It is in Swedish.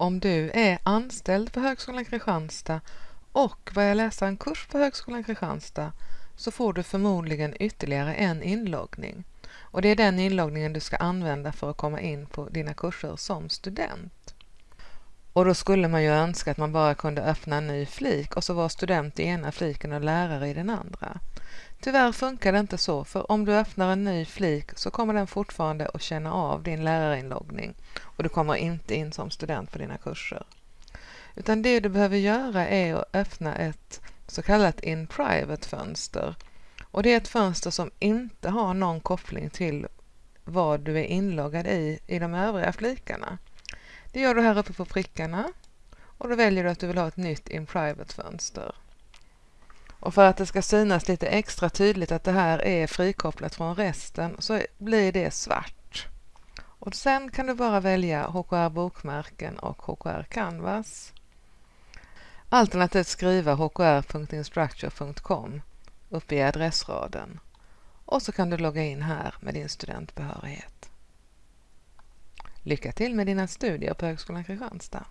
Om du är anställd på Högskolan Kristianstad och börjar läsa en kurs på Högskolan Kristianstad så får du förmodligen ytterligare en inloggning. Och det är den inloggningen du ska använda för att komma in på dina kurser som student. Och då skulle man ju önska att man bara kunde öppna en ny flik och så var student i ena fliken och lärare i den andra. Tyvärr funkar det inte så, för om du öppnar en ny flik så kommer den fortfarande att känna av din lärarinloggning och du kommer inte in som student på dina kurser. Utan det du behöver göra är att öppna ett så kallat in private-fönster. Och det är ett fönster som inte har någon koppling till vad du är inloggad i i de övriga flikarna. Det gör du här uppe på prickarna och då väljer du att du vill ha ett nytt in private-fönster. Och för att det ska synas lite extra tydligt att det här är frikopplat från resten så blir det svart. Och sen kan du bara välja HKR bokmärken och HKR Canvas. Alternativt skriva hkr.instructure.com uppe i adressraden. Och så kan du logga in här med din studentbehörighet. Lycka till med dina studier på Högskolan Kristianstad!